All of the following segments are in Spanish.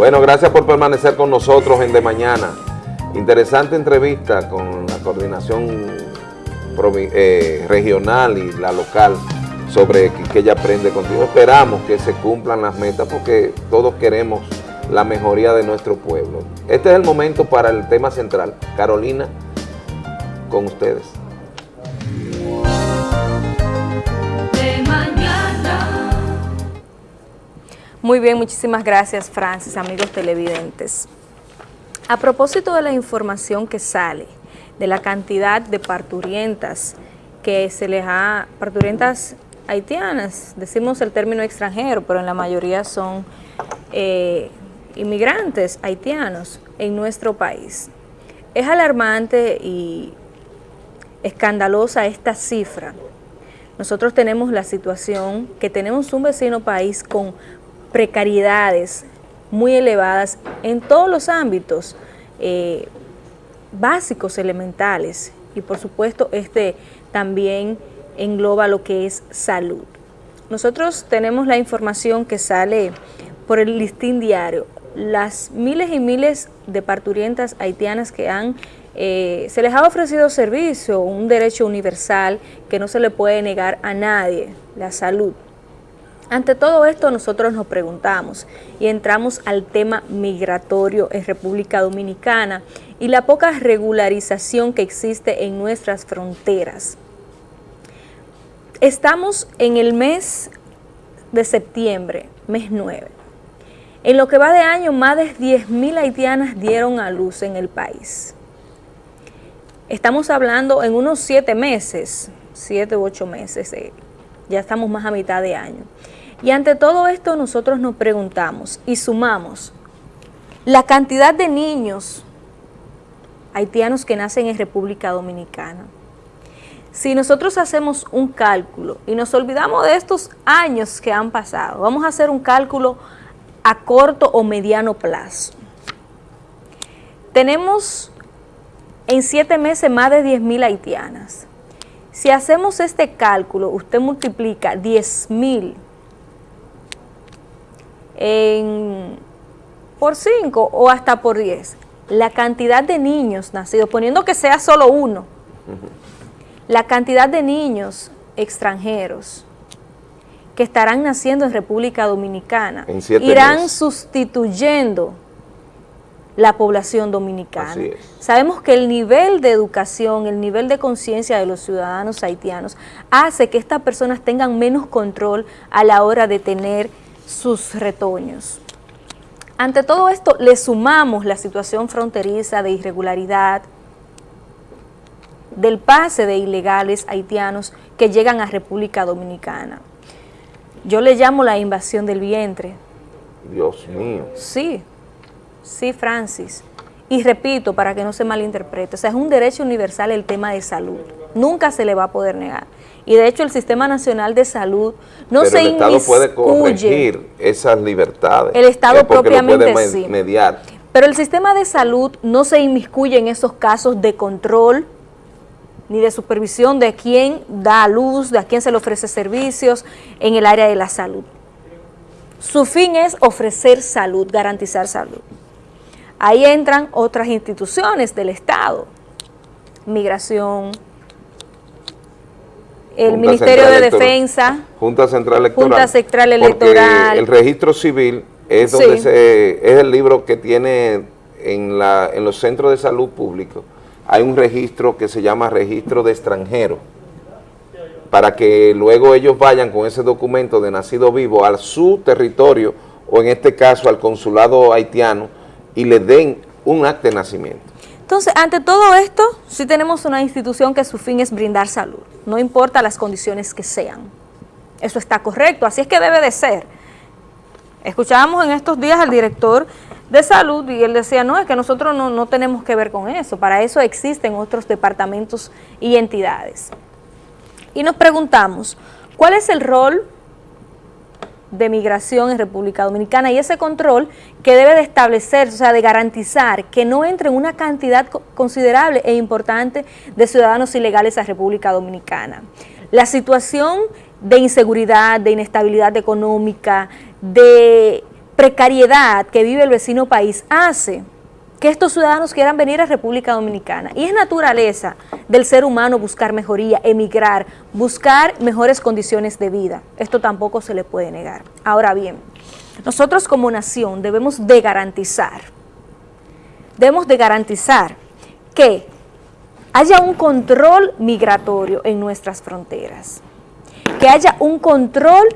Bueno, gracias por permanecer con nosotros en De Mañana. Interesante entrevista con la coordinación eh, regional y la local sobre que, ella aprende contigo. Esperamos que se cumplan las metas porque todos queremos la mejoría de nuestro pueblo. Este es el momento para el tema central. Carolina, con ustedes. Muy bien, muchísimas gracias Francis, amigos televidentes. A propósito de la información que sale, de la cantidad de parturientas que se les ha, parturientas haitianas, decimos el término extranjero, pero en la mayoría son eh, inmigrantes haitianos en nuestro país. Es alarmante y escandalosa esta cifra. Nosotros tenemos la situación que tenemos un vecino país con precariedades muy elevadas en todos los ámbitos eh, básicos, elementales, y por supuesto este también engloba lo que es salud. Nosotros tenemos la información que sale por el listín diario, las miles y miles de parturientas haitianas que han, eh, se les ha ofrecido servicio, un derecho universal que no se le puede negar a nadie, la salud. Ante todo esto nosotros nos preguntamos y entramos al tema migratorio en República Dominicana y la poca regularización que existe en nuestras fronteras. Estamos en el mes de septiembre, mes 9. En lo que va de año, más de 10.000 haitianas dieron a luz en el país. Estamos hablando en unos siete meses, siete u ocho meses, eh, ya estamos más a mitad de año. Y ante todo esto nosotros nos preguntamos y sumamos la cantidad de niños haitianos que nacen en República Dominicana. Si nosotros hacemos un cálculo y nos olvidamos de estos años que han pasado, vamos a hacer un cálculo a corto o mediano plazo. Tenemos en siete meses más de 10.000 haitianas. Si hacemos este cálculo, usted multiplica 10.000 por 5 o hasta por 10. La cantidad de niños nacidos, poniendo que sea solo uno, la cantidad de niños extranjeros que estarán naciendo en República Dominicana irán sustituyendo la población dominicana. Sabemos que el nivel de educación, el nivel de conciencia de los ciudadanos haitianos hace que estas personas tengan menos control a la hora de tener sus retoños. Ante todo esto, le sumamos la situación fronteriza de irregularidad, del pase de ilegales haitianos que llegan a República Dominicana. Yo le llamo la invasión del vientre. Dios mío. Sí, sí, Francis. Y repito, para que no se malinterprete, o sea, es un derecho universal el tema de salud. Nunca se le va a poder negar y de hecho el Sistema Nacional de Salud no se el Estado puede corregir esas libertades. El Estado propiamente puede mediar. Pero el sistema de salud no se inmiscuye en esos casos de control ni de supervisión de quién da luz, de a quién se le ofrece servicios en el área de la salud. Su fin es ofrecer salud, garantizar salud. Ahí entran otras instituciones del Estado, migración, el Ministerio de Defensa, Junta Central Electoral, Junta Central Electoral. el registro civil es, donde es el libro que tiene en, la, en los centros de salud públicos, hay un registro que se llama registro de extranjeros, para que luego ellos vayan con ese documento de nacido vivo a su territorio, o en este caso al consulado haitiano, y le den un acta de nacimiento. Entonces, ante todo esto, sí tenemos una institución que su fin es brindar salud, no importa las condiciones que sean. Eso está correcto, así es que debe de ser. Escuchábamos en estos días al director de salud y él decía, no, es que nosotros no, no tenemos que ver con eso, para eso existen otros departamentos y entidades. Y nos preguntamos, ¿cuál es el rol de migración en República Dominicana y ese control que debe de establecer, o sea, de garantizar que no entre una cantidad considerable e importante de ciudadanos ilegales a República Dominicana. La situación de inseguridad, de inestabilidad económica, de precariedad que vive el vecino país hace que estos ciudadanos quieran venir a República Dominicana. Y es naturaleza del ser humano buscar mejoría, emigrar, buscar mejores condiciones de vida. Esto tampoco se le puede negar. Ahora bien, nosotros como nación debemos de garantizar, debemos de garantizar que haya un control migratorio en nuestras fronteras, que haya un control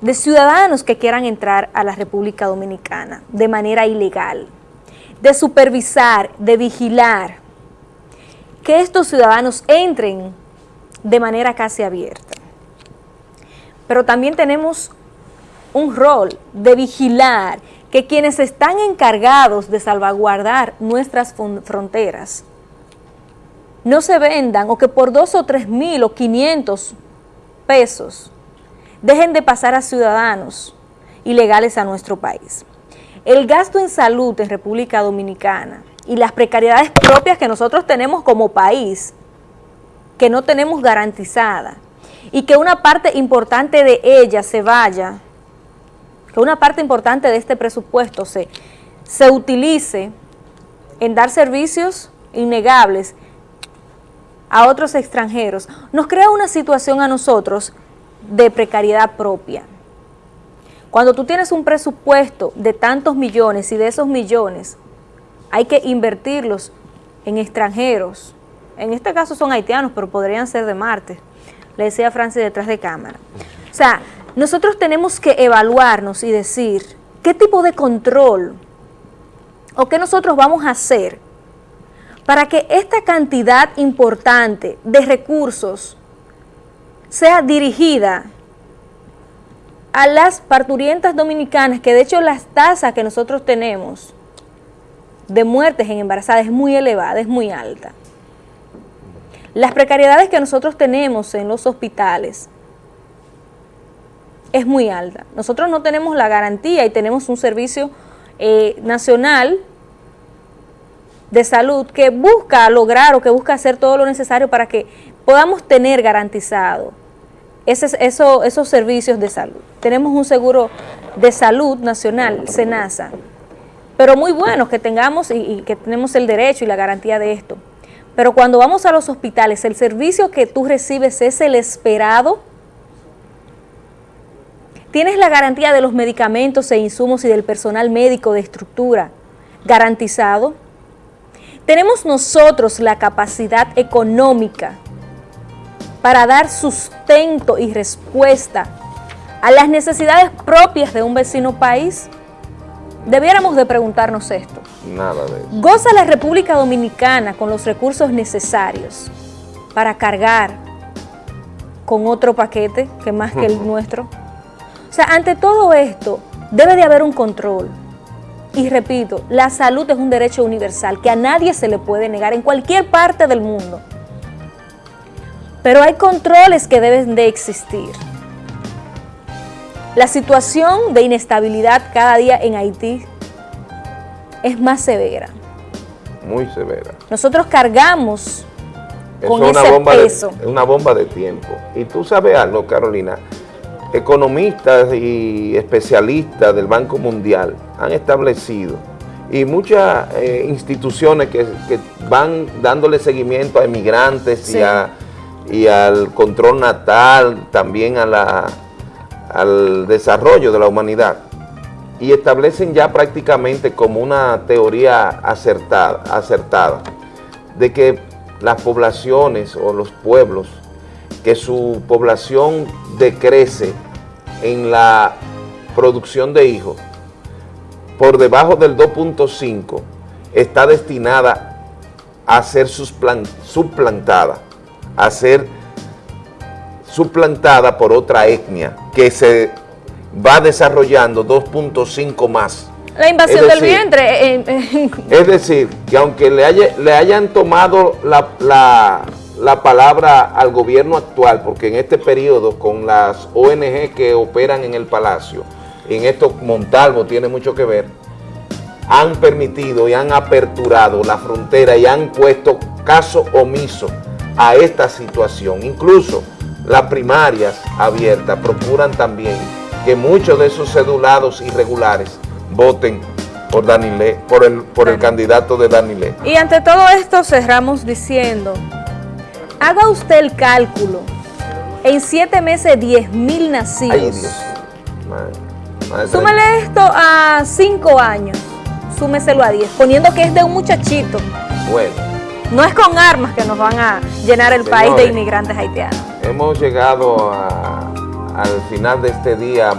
de ciudadanos que quieran entrar a la República Dominicana de manera ilegal, de supervisar, de vigilar, que estos ciudadanos entren de manera casi abierta. Pero también tenemos un rol de vigilar que quienes están encargados de salvaguardar nuestras fronteras no se vendan o que por dos o tres mil o quinientos pesos dejen de pasar a ciudadanos ilegales a nuestro país. El gasto en salud en República Dominicana y las precariedades propias que nosotros tenemos como país, que no tenemos garantizada, y que una parte importante de ella se vaya, que una parte importante de este presupuesto se, se utilice en dar servicios innegables a otros extranjeros, nos crea una situación a nosotros de precariedad propia. Cuando tú tienes un presupuesto de tantos millones y de esos millones hay que invertirlos en extranjeros, en este caso son haitianos, pero podrían ser de Marte, le decía Francis detrás de cámara. O sea, nosotros tenemos que evaluarnos y decir qué tipo de control o qué nosotros vamos a hacer para que esta cantidad importante de recursos sea dirigida a las parturientas dominicanas, que de hecho las tasas que nosotros tenemos de muertes en embarazadas es muy elevada, es muy alta. Las precariedades que nosotros tenemos en los hospitales es muy alta. Nosotros no tenemos la garantía y tenemos un servicio eh, nacional de salud que busca lograr o que busca hacer todo lo necesario para que podamos tener garantizado esos servicios de salud. Tenemos un seguro de salud nacional, SENASA, pero muy bueno que tengamos y, y que tenemos el derecho y la garantía de esto. Pero cuando vamos a los hospitales, el servicio que tú recibes es el esperado. Tienes la garantía de los medicamentos e insumos y del personal médico de estructura garantizado. Tenemos nosotros la capacidad económica para dar sustento y respuesta a las necesidades propias de un vecino país? Debiéramos de preguntarnos esto. Nada de eso. ¿Goza la República Dominicana con los recursos necesarios para cargar con otro paquete que más que el nuestro? O sea, ante todo esto, debe de haber un control, y repito, la salud es un derecho universal que a nadie se le puede negar en cualquier parte del mundo. Pero hay controles que deben de existir. La situación de inestabilidad cada día en Haití es más severa. Muy severa. Nosotros cargamos con es ese bomba peso. De, es una bomba de tiempo. Y tú sabes algo, Carolina, economistas y especialistas del Banco Mundial han establecido y muchas eh, instituciones que, que, van dándole seguimiento a emigrantes sí. y, a, y, al control natal, también a la, al desarrollo de la humanidad. Y establecen ya prácticamente como una teoría acertada, acertada de que las poblaciones o los pueblos que su población decrece en la producción de hijos por debajo del 2.5 está destinada a ser suplantada, a ser suplantada por otra etnia que se va desarrollando 2.5 más. La invasión decir, del vientre. Eh, eh. Es decir, que aunque le, haya, le hayan tomado la, la, la, palabra al gobierno actual, porque en este periodo con las ONG que operan en el Palacio, en esto Montalvo tiene mucho que ver, han permitido y han aperturado la frontera y han puesto caso omiso a esta situación. Incluso las primarias abiertas procuran también que muchos de esos cedulados irregulares voten por Danilé, por el, por el candidato de Danilé. Y ante todo esto cerramos diciendo, haga usted el cálculo, en siete meses 10 mil nacidos. Ay, Dios. Súmele esto a cinco años, súmeselo a 10, poniendo que es de un muchachito. Bueno. No es con armas que nos van a llenar el país de inmigrantes haitianos. Hemos llegado al final de este día